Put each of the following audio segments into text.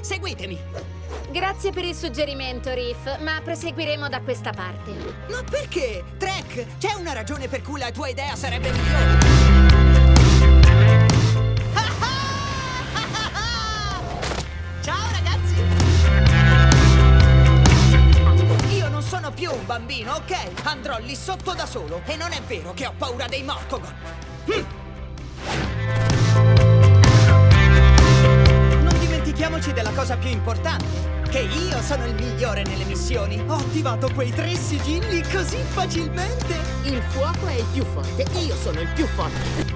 seguitemi. Grazie per il suggerimento, Riff, ma proseguiremo da questa parte. Ma perché? Trek, c'è una ragione per cui la tua idea sarebbe migliore. Ciao ragazzi! Io non sono più un bambino, ok? Andrò lì sotto da solo e non è vero che ho paura dei Morcogon. Dimentichiamoci della cosa più importante. Che io sono il migliore nelle missioni. Ho attivato quei tre sigilli così facilmente. Il fuoco è il più forte, io sono il più forte.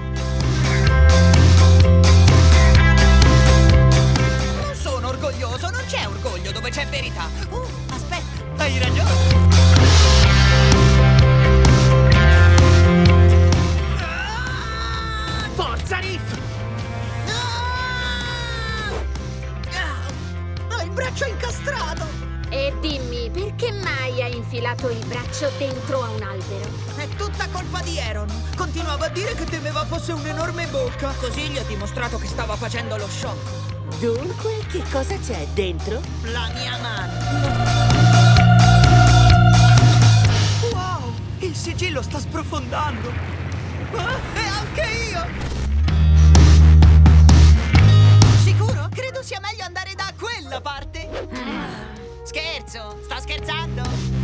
Non sono orgoglioso, non c'è orgoglio dove c'è verità. Oh, aspetta, hai ragione. Forza, Riff! Il braccio incastrato. E dimmi, perché mai hai infilato il braccio dentro a un albero? È tutta colpa di Aaron. Continuava a dire che temeva fosse un'enorme bocca. Così gli ho dimostrato che stava facendo lo shock. Dunque, che cosa c'è dentro? La mia mano. Wow! Il sigillo sta sprofondando. Ah, e anche io! Scherzo, sto scherzando.